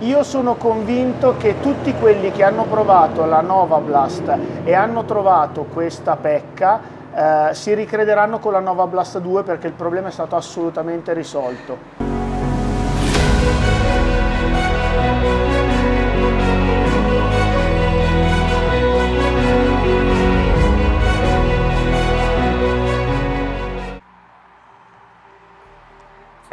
Io sono convinto che tutti quelli che hanno provato la Nova Blast e hanno trovato questa pecca eh, si ricrederanno con la Nova Blast 2 perché il problema è stato assolutamente risolto.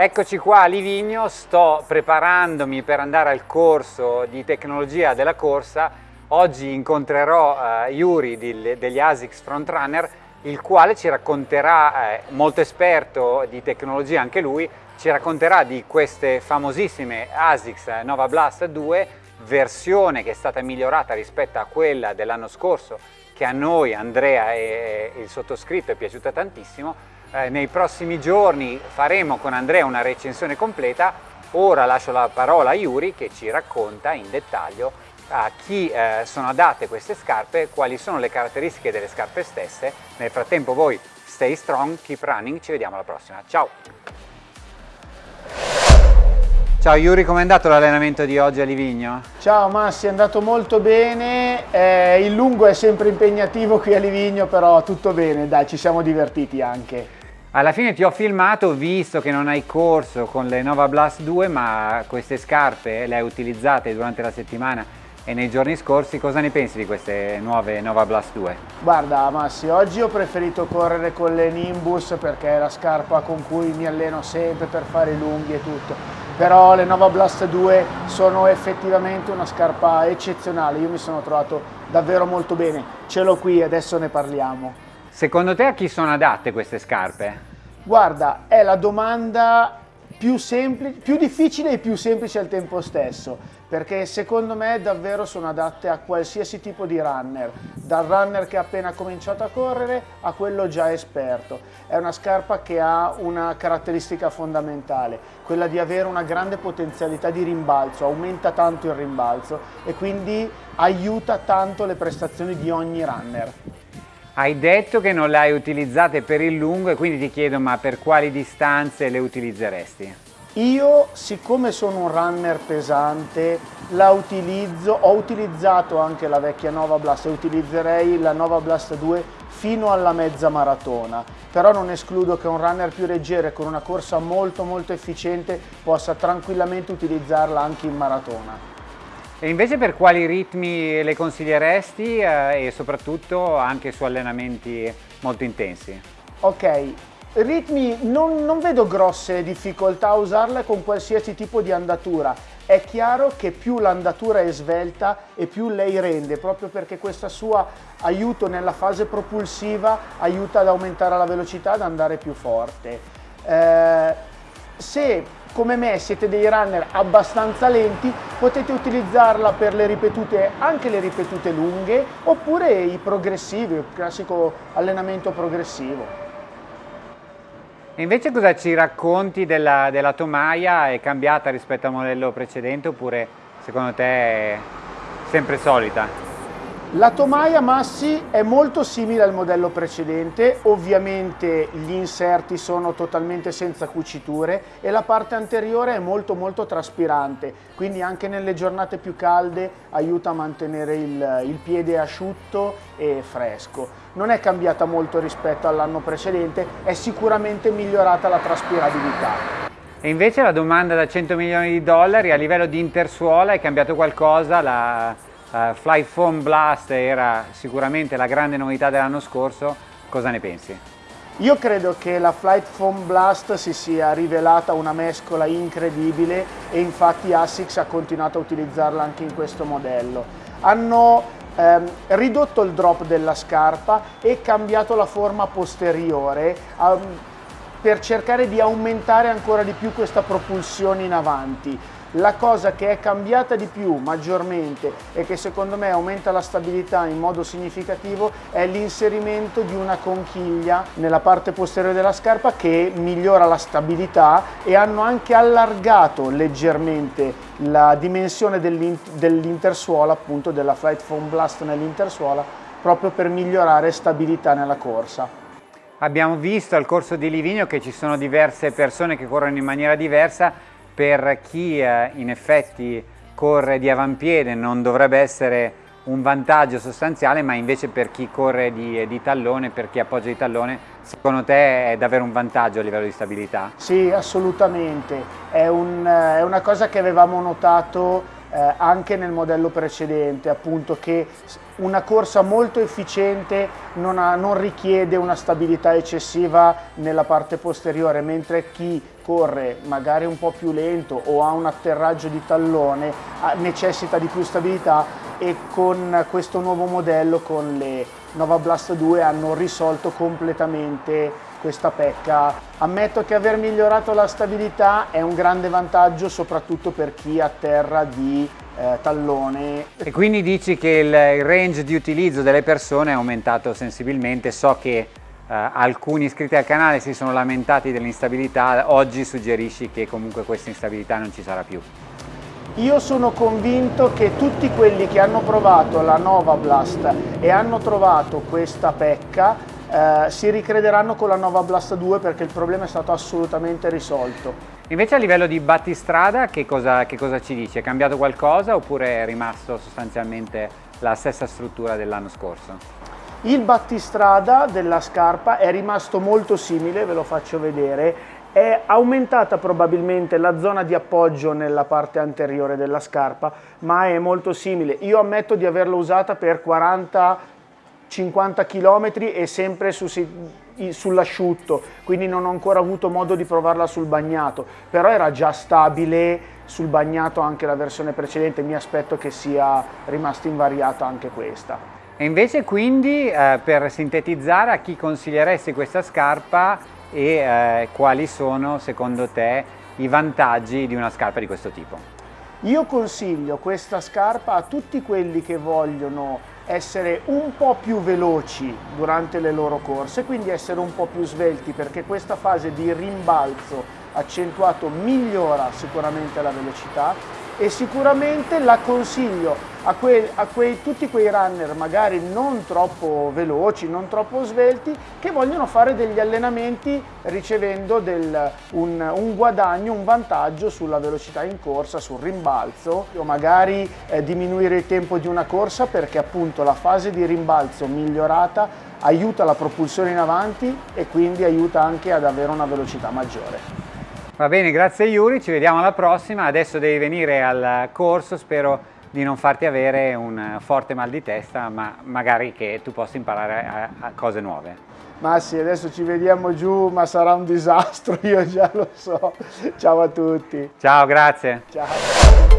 Eccoci qua a Livigno, sto preparandomi per andare al corso di tecnologia della corsa. Oggi incontrerò uh, Yuri di, degli ASICS Frontrunner, il quale ci racconterà, eh, molto esperto di tecnologia anche lui, ci racconterà di queste famosissime ASICS Nova Blast 2, versione che è stata migliorata rispetto a quella dell'anno scorso, che a noi, Andrea e il sottoscritto, è piaciuta tantissimo eh, nei prossimi giorni faremo con Andrea una recensione completa. Ora lascio la parola a Yuri che ci racconta in dettaglio a chi eh, sono adatte queste scarpe, quali sono le caratteristiche delle scarpe stesse. Nel frattempo voi stay strong, keep running, ci vediamo alla prossima. Ciao! Ciao Yuri, com'è andato l'allenamento di oggi a Livigno? Ciao Massi, è andato molto bene, eh, il lungo è sempre impegnativo qui a Livigno, però tutto bene, dai, ci siamo divertiti anche. Alla fine ti ho filmato visto che non hai corso con le Nova Blast 2 ma queste scarpe le hai utilizzate durante la settimana e nei giorni scorsi cosa ne pensi di queste nuove Nova Blast 2? Guarda Massi, oggi ho preferito correre con le Nimbus perché è la scarpa con cui mi alleno sempre per fare i lunghi e tutto però le Nova Blast 2 sono effettivamente una scarpa eccezionale, io mi sono trovato davvero molto bene, ce l'ho qui adesso ne parliamo. Secondo te a chi sono adatte queste scarpe? Guarda, è la domanda più, più difficile e più semplice al tempo stesso, perché secondo me davvero sono adatte a qualsiasi tipo di runner, dal runner che ha appena cominciato a correre a quello già esperto. È una scarpa che ha una caratteristica fondamentale, quella di avere una grande potenzialità di rimbalzo, aumenta tanto il rimbalzo e quindi aiuta tanto le prestazioni di ogni runner. Hai detto che non le hai utilizzate per il lungo e quindi ti chiedo ma per quali distanze le utilizzeresti? Io, siccome sono un runner pesante, la utilizzo, ho utilizzato anche la vecchia Nova Blast e utilizzerei la Nova Blast 2 fino alla mezza maratona, però non escludo che un runner più leggero e con una corsa molto molto efficiente possa tranquillamente utilizzarla anche in maratona. E invece per quali ritmi le consiglieresti eh, e soprattutto anche su allenamenti molto intensi? Ok, ritmi non, non vedo grosse difficoltà a usarle con qualsiasi tipo di andatura. È chiaro che più l'andatura è svelta e più lei rende, proprio perché questo suo aiuto nella fase propulsiva aiuta ad aumentare la velocità, ad andare più forte. Eh, se come me siete dei runner abbastanza lenti, potete utilizzarla per le ripetute, anche le ripetute lunghe, oppure i progressivi, il classico allenamento progressivo. E invece cosa ci racconti della, della tomaia? È cambiata rispetto al modello precedente oppure secondo te è sempre solita? La tomaia Massi è molto simile al modello precedente, ovviamente gli inserti sono totalmente senza cuciture e la parte anteriore è molto molto traspirante, quindi anche nelle giornate più calde aiuta a mantenere il, il piede asciutto e fresco. Non è cambiata molto rispetto all'anno precedente, è sicuramente migliorata la traspirabilità. E invece la domanda da 100 milioni di dollari a livello di intersuola è cambiato qualcosa? La Uh, Flight Foam Blast era sicuramente la grande novità dell'anno scorso, cosa ne pensi? Io credo che la Flight Foam Blast si sia rivelata una mescola incredibile e infatti ASICS ha continuato a utilizzarla anche in questo modello. Hanno ehm, ridotto il drop della scarpa e cambiato la forma posteriore um, per cercare di aumentare ancora di più questa propulsione in avanti. La cosa che è cambiata di più maggiormente e che secondo me aumenta la stabilità in modo significativo è l'inserimento di una conchiglia nella parte posteriore della scarpa che migliora la stabilità e hanno anche allargato leggermente la dimensione dell'intersuola, appunto della Flight Foam Blast nell'intersuola, proprio per migliorare stabilità nella corsa. Abbiamo visto al corso di Livigno che ci sono diverse persone che corrono in maniera diversa per chi eh, in effetti corre di avampiede non dovrebbe essere un vantaggio sostanziale, ma invece per chi corre di, di, tallone, per chi appoggia di tallone, secondo te è davvero un vantaggio a livello di stabilità? Sì, assolutamente. È, un, è una cosa che avevamo notato eh, anche nel modello precedente, appunto che una corsa molto efficiente non, ha, non, richiede una stabilità eccessiva nella parte posteriore, mentre chi corre magari un po' più lento o ha un atterraggio di tallone necessita di più stabilità e con questo nuovo modello, con le Nova Blast 2, hanno risolto completamente questa pecca. Ammetto che aver migliorato la stabilità è un grande vantaggio soprattutto per chi atterra di eh, tallone. E quindi dici che il, range di utilizzo delle persone è aumentato sensibilmente, so che eh, alcuni iscritti al canale si sono lamentati dell'instabilità, oggi suggerisci che comunque questa instabilità non ci sarà più. Io sono convinto che tutti quelli che hanno provato la Nova Blast e hanno trovato questa pecca eh, si ricrederanno con la Nova Blast 2 perché il problema è stato assolutamente risolto. Invece a livello di battistrada che cosa, che cosa ci dice? È cambiato qualcosa oppure è rimasto sostanzialmente la stessa struttura dell'anno scorso? Il battistrada della scarpa è rimasto molto simile, ve lo faccio vedere, è aumentata probabilmente la zona di appoggio nella parte anteriore della scarpa, ma è molto simile. Io ammetto di averla usata per 40-50 km e sempre su, sull'asciutto, quindi non ho ancora avuto modo di provarla sul bagnato, però era già stabile sul bagnato anche la versione precedente, mi aspetto che sia rimasta invariata anche questa. E invece quindi eh, per sintetizzare a chi consiglieresti questa scarpa e eh, quali sono secondo te i vantaggi di una scarpa di questo tipo? Io consiglio questa scarpa a tutti quelli che vogliono essere un po' più veloci durante le loro corse, quindi essere un po' più svelti perché questa fase di rimbalzo accentuato migliora sicuramente la velocità e sicuramente la consiglio a, que a quei, tutti quei runner magari non troppo veloci, non troppo svelti, che vogliono fare degli allenamenti ricevendo del, un, un, guadagno, un vantaggio sulla velocità in corsa, sul rimbalzo o magari eh, diminuire il tempo di una corsa perché appunto la fase di rimbalzo migliorata aiuta la propulsione in avanti e quindi aiuta anche ad avere una velocità maggiore. Va bene, grazie Yuri, ci vediamo alla prossima. Adesso devi venire al corso, spero di non farti avere un forte mal di testa, ma magari che tu possa imparare a, a cose nuove. Ma sì, adesso ci vediamo giù, ma sarà un disastro, io già lo so. Ciao a tutti. Ciao, grazie. Ciao.